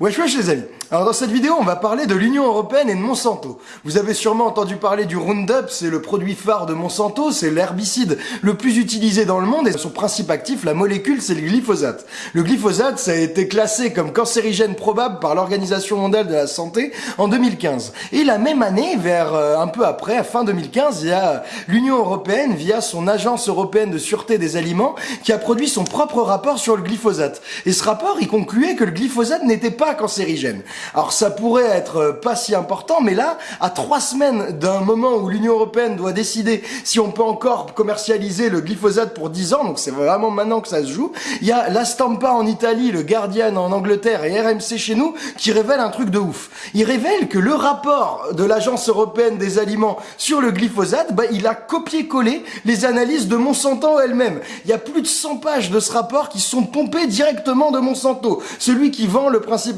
Wesh wesh les amis Alors dans cette vidéo on va parler de l'Union Européenne et de Monsanto. Vous avez sûrement entendu parler du Roundup, c'est le produit phare de Monsanto, c'est l'herbicide le plus utilisé dans le monde et son principe actif, la molécule, c'est le glyphosate. Le glyphosate ça a été classé comme cancérigène probable par l'Organisation Mondiale de la Santé en 2015. Et la même année, vers euh, un peu après, à fin 2015, il y a l'Union Européenne via son Agence Européenne de Sûreté des Aliments qui a produit son propre rapport sur le glyphosate. Et ce rapport, il concluait que le glyphosate n'était pas cancérigène. Alors ça pourrait être euh, pas si important, mais là, à trois semaines d'un moment où l'Union Européenne doit décider si on peut encore commercialiser le glyphosate pour 10 ans, donc c'est vraiment maintenant que ça se joue, il y a la Stampa en Italie, le Guardian en Angleterre et RMC chez nous qui révèlent un truc de ouf. Ils révèlent que le rapport de l'Agence Européenne des Aliments sur le glyphosate, bah, il a copié-collé les analyses de Monsanto elle-même. Il y a plus de 100 pages de ce rapport qui sont pompées directement de Monsanto, celui qui vend le principe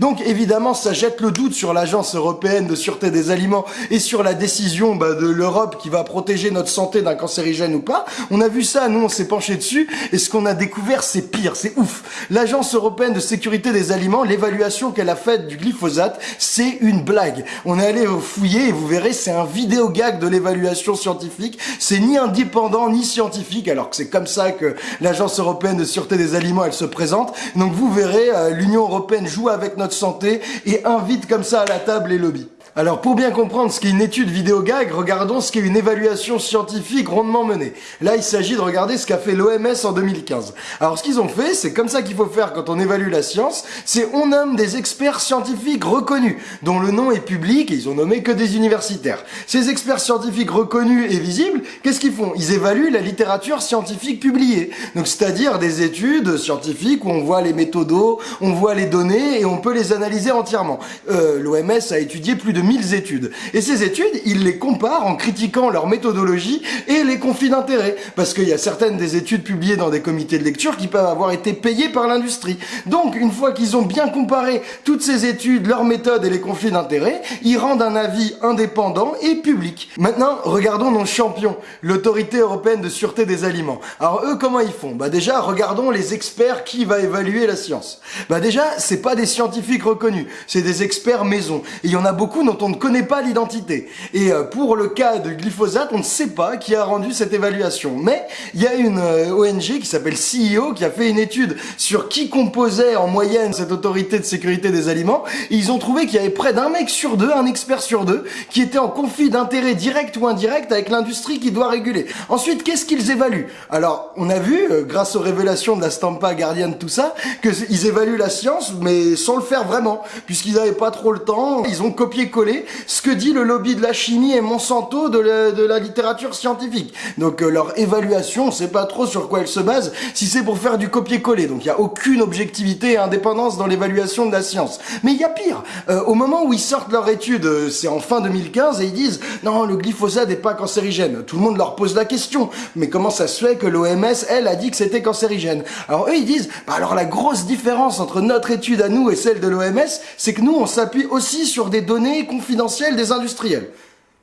Donc évidemment, ça jette le doute sur l'Agence européenne de sûreté des aliments et sur la décision bah, de l'Europe qui va protéger notre santé d'un cancérigène ou pas. On a vu ça, nous on s'est penché dessus et ce qu'on a découvert c'est pire, c'est ouf. L'Agence européenne de sécurité des aliments, l'évaluation qu'elle a faite du glyphosate, c'est une blague. On est allé fouiller et vous verrez, c'est un vidéo gag de l'évaluation scientifique. C'est ni indépendant ni scientifique, alors que c'est comme ça que l'Agence européenne de sûreté des aliments elle se présente. Donc vous verrez, euh, l'Union européenne joue avec notre santé et invite comme ça à la table les lobbies. Alors pour bien comprendre ce qu'est une étude vidéo gag, regardons ce qu'est une évaluation scientifique rondement menée. Là, il s'agit de regarder ce qu'a fait l'OMS en 2015. Alors ce qu'ils ont fait, c'est comme ça qu'il faut faire quand on évalue la science, c'est on nomme des experts scientifiques reconnus, dont le nom est public et ils ont nommé que des universitaires. Ces experts scientifiques reconnus et visibles, qu'est-ce qu'ils font? Ils évaluent la littérature scientifique publiée. Donc c'est-à-dire des études scientifiques où on voit les méthodos, on voit les données et on peut les analyser entièrement. Euh, L'OMS a étudié plus de 1000 études. Et ces études, ils les comparent en critiquant leur méthodologie et les conflits d'intérêts. Parce qu'il y a certaines des études publiées dans des comités de lecture qui peuvent avoir été payées par l'industrie. Donc, une fois qu'ils ont bien comparé toutes ces études, leurs méthodes et les conflits d'intérêts, ils rendent un avis indépendant et public. Maintenant, regardons nos champions, l'autorité européenne de sûreté des aliments. Alors eux, comment ils font? Bah déjà, regardons les experts qui va évaluer la science. Bah déjà, c'est pas des scientifiques reconnus, c'est des experts maison. Et il y en a beaucoup on ne connaît pas l'identité. Et euh, pour le cas de glyphosate, on ne sait pas qui a rendu cette évaluation. Mais il y a une euh, ONG qui s'appelle CEO qui a fait une étude sur qui composait en moyenne cette autorité de sécurité des aliments. Ils ont trouvé qu'il y avait près d'un mec sur deux, un expert sur deux, qui était en conflit d'intérêt direct ou indirect avec l'industrie qui doit réguler. Ensuite, qu'est-ce qu'ils évaluent? Alors, on a vu, euh, grâce aux révélations de la Stampa, Guardian, tout ça, qu'ils évaluent la science, mais sans le faire vraiment, puisqu'ils n'avaient pas trop le temps. Ils ont copié-collé ce que dit le lobby de la chimie et Monsanto de la, littérature scientifique. Donc euh, leur évaluation, on sait pas trop sur quoi elle se base, si c'est pour faire du copier-coller. Donc il y a aucune objectivité et indépendance dans l'évaluation de la science. Mais il y a pire. Euh, au moment où ils sortent leur étude, euh, c'est en fin 2015, et ils disent non, le glyphosate n'est pas cancérigène. Tout le monde leur pose la question. Mais comment ça se fait que l'OMS, elle, a dit que c'était cancérigène? Alors eux, ils disent, bah alors la grosse différence entre notre étude à nous et celle de l'OMS, c'est que nous, on s'appuie aussi sur des données confidentiel des industriels.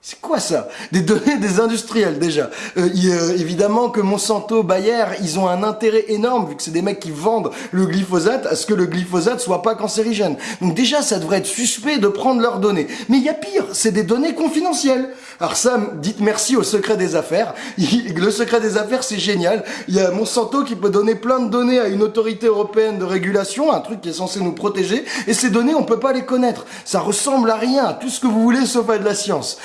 C'est quoi ça? Des données des industriels déjà. Euh, euh, évidemment que Monsanto, Bayer, ils ont un intérêt énorme, vu que c'est des mecs qui vendent le glyphosate, à ce que le glyphosate soit pas cancérigène. Donc déjà, ça devrait être suspect de prendre leurs données. Mais il y a pire, c'est des données confidentielles. Alors ça, dites merci au secret des affaires. Le secret des affaires, c'est génial. Il y a Monsanto qui peut donner plein de données à une autorité européenne de régulation, un truc qui est censé nous protéger, et ces données, on peut pas les connaître. Ça ressemble à rien, à tout ce que vous voulez sauf à de la science.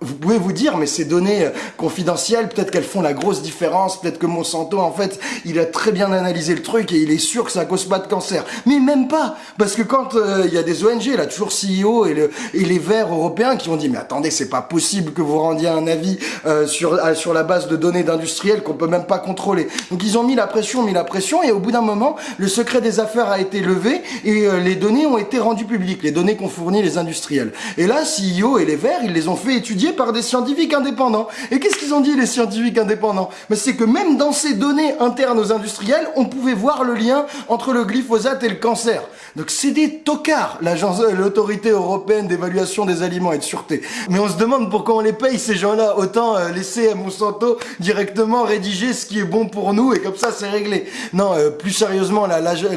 Vous pouvez vous dire, mais ces données euh, confidentielles, peut-être qu'elles font la grosse différence, peut-être que Monsanto, en fait, il a très bien analysé le truc et il est sûr que ça cause pas de cancer. Mais même pas, parce que quand euh, il y a des ONG, là, toujours CEO et, le, et les Verts européens qui ont dit, mais attendez, c'est pas possible que vous rendiez un avis euh, sur, sur la base de données d'industriels qu'on peut même pas contrôler. Donc ils ont mis la pression, mis la pression, et au bout d'un moment, le secret des affaires a été levé et les données ont été rendues publiques, les données qu'ont fournies les industriels. Et là, CEO et les Verts, ils les ont fait étudier par des scientifiques indépendants. Et qu'est-ce qu'ils ont dit les scientifiques indépendants? Mais c'est que même dans ces données internes aux industriels, on pouvait voir le lien entre le glyphosate et le cancer. Donc c'est des tocards, euh, l'autorité européenne d'évaluation des aliments et de sûreté. Mais on se demande pourquoi on les paye ces gens-là. Autant euh, laisser à Monsanto directement rédiger ce qui est bon pour nous et comme ça c'est réglé. Non, euh, plus sérieusement,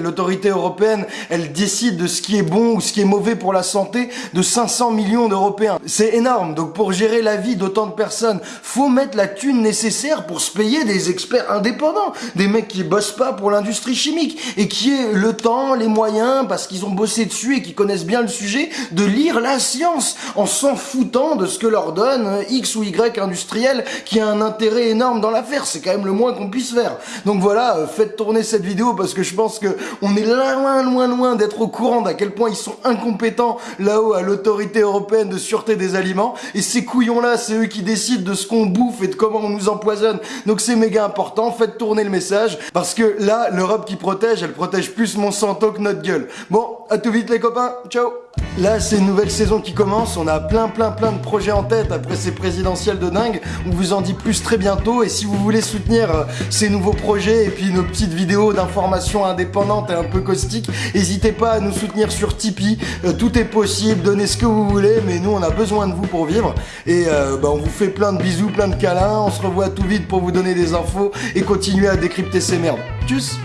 l'autorité européenne, elle décide de ce qui est bon ou ce qui est mauvais pour la santé de 500 millions d'Européens. C'est énorme. Donc pour gérer la vie d'autant de personnes, faut mettre la thune nécessaire pour se payer des experts indépendants, des mecs qui bossent pas pour l'industrie chimique et qui aient le temps, les moyens, parce qu'ils ont bossé dessus et qui connaissent bien le sujet, de lire la science en s'en foutant de ce que leur donne X ou Y industriel qui a un intérêt énorme dans l'affaire. C'est quand même le moins qu'on puisse faire. Donc voilà, euh, faites tourner cette vidéo parce que je pense que on est loin, loin, loin d'être au courant d'à quel point ils sont incompétents là-haut à l'autorité européenne de sûreté des aliments. Et ces couillons-là, c'est eux qui décident de ce qu'on bouffe et de comment on nous empoisonne. Donc c'est méga important. Faites tourner le message parce que là, l'Europe qui protège, elle protège plus Monsanto que notre gueule. Bon, à tout vite les copains. Ciao Là, c'est une nouvelle saison qui commence. On a plein, plein, plein de projets en tête après ces présidentielles de dingue. On vous en dit plus très bientôt. Et si vous voulez soutenir euh, ces nouveaux projets et puis nos petites vidéos d'information indépendantes et un peu caustiques, n'hésitez pas à nous soutenir sur Tipeee. Euh, tout est possible. Donnez ce que vous voulez. Mais nous, on a besoin de vous pour vivre. Et euh, bah, on vous fait plein de bisous, plein de câlins. On se revoit tout vite pour vous donner des infos et continuer à décrypter ces merdes. Tchuss